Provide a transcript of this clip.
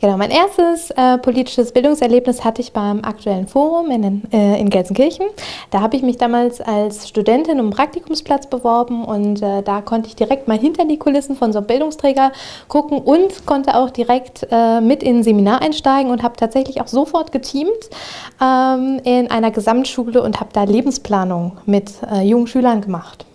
Genau, mein erstes äh, politisches Bildungserlebnis hatte ich beim aktuellen Forum in, äh, in Gelsenkirchen. Da habe ich mich damals als Studentin um einen Praktikumsplatz beworben und äh, da konnte ich direkt mal hinter die Kulissen von so einem Bildungsträger gucken und konnte auch direkt äh, mit in ein Seminar einsteigen und habe tatsächlich auch sofort geteamt ähm, in einer Gesamtschule und habe da Lebensplanung mit äh, jungen Schülern gemacht.